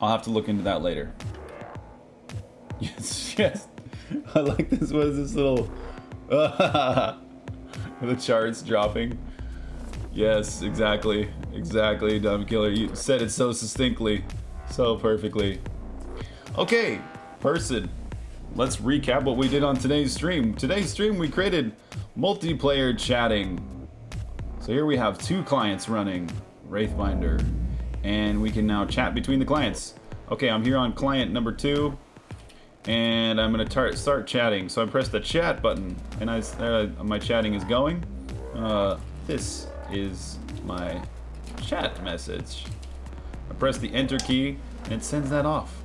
I'll have to look into that later. Yes, yes. I like this. What is this little... the charts dropping. Yes, exactly. Exactly, Dumb Killer. You said it so succinctly. So perfectly. Okay, person. Let's recap what we did on today's stream. Today's stream we created multiplayer chatting. So here we have two clients running Wraithbinder. And we can now chat between the clients. Okay, I'm here on client number two and I'm gonna start chatting. So I press the chat button, and I, uh, my chatting is going. Uh, this is my chat message. I press the enter key, and it sends that off.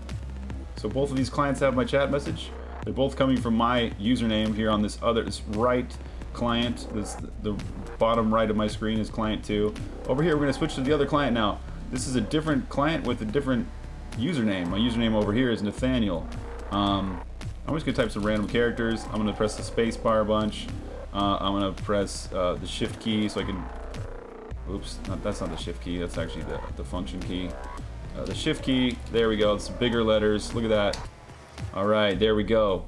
So both of these clients have my chat message. They're both coming from my username here on this other, this right client. This the bottom right of my screen is client two. Over here, we're gonna switch to the other client now. This is a different client with a different username. My username over here is Nathaniel. Um, I'm just gonna type some random characters. I'm gonna press the space bar a bunch. Uh, I'm gonna press uh, the shift key so I can, oops, not, that's not the shift key, that's actually the, the function key. Uh, the shift key, there we go, it's bigger letters, look at that. All right, there we go.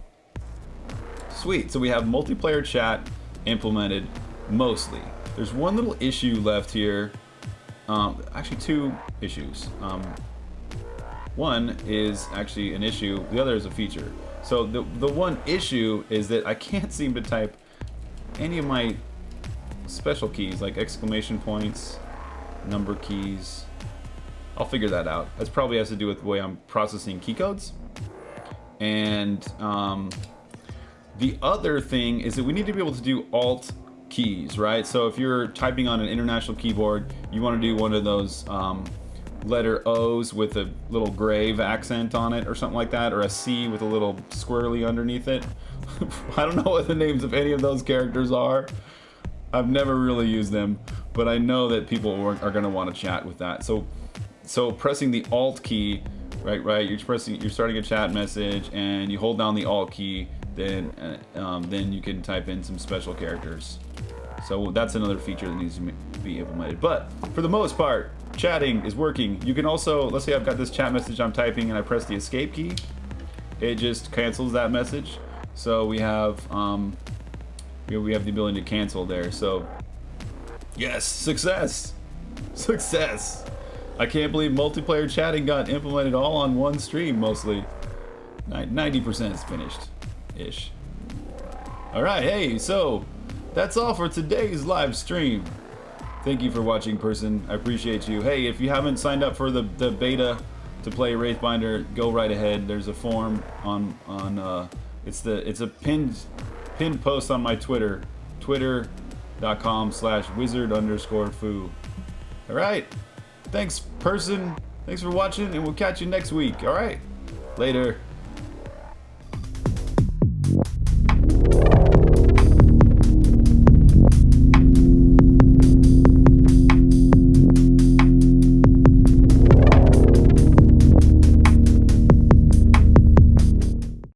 Sweet, so we have multiplayer chat implemented mostly. There's one little issue left here. Um, actually two issues. Um, one is actually an issue, the other is a feature. So the, the one issue is that I can't seem to type any of my special keys, like exclamation points, number keys. I'll figure that out. That probably has to do with the way I'm processing key codes. And um, the other thing is that we need to be able to do alt keys, right? So if you're typing on an international keyboard, you want to do one of those um, letter O's with a little grave accent on it or something like that, or a C with a little squirrely underneath it. I don't know what the names of any of those characters are. I've never really used them, but I know that people are, going to want to chat with that. So, so pressing the Alt key, right, right, you're pressing, you're starting a chat message, and you hold down the Alt key, then, uh, um, then you can type in some special characters. So that's another feature that needs to be implemented. But for the most part, chatting is working. You can also, let's say I've got this chat message I'm typing and I press the escape key. It just cancels that message. So we have, um, we have the ability to cancel there. So yes, success, success. I can't believe multiplayer chatting got implemented all on one stream mostly. 90% is finished ish. All right, hey, so that's all for today's live stream. Thank you for watching, person. I appreciate you. Hey, if you haven't signed up for the, the beta to play Wraithbinder, go right ahead. There's a form on on uh, it's the it's a pinned pinned post on my Twitter, twitter.com slash wizard underscore foo. All right. Thanks, person. Thanks for watching, and we'll catch you next week. All right. Later.